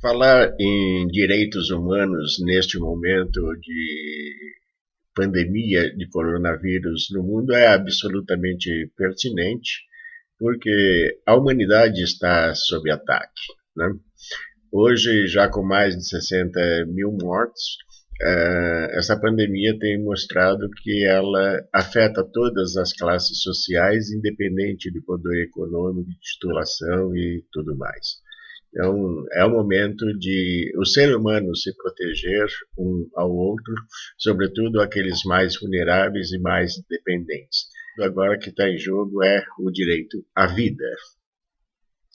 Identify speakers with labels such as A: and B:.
A: Falar em direitos humanos neste momento de pandemia de coronavírus no mundo é absolutamente pertinente, porque a humanidade está sob ataque. Né? Hoje, já com mais de 60 mil mortos, uh, essa pandemia tem mostrado que ela afeta todas as classes sociais, independente de poder econômico, de titulação e tudo mais. Então, é o momento de o ser humano se proteger um ao outro, sobretudo aqueles mais vulneráveis e mais dependentes. Agora que está em jogo é o direito à vida.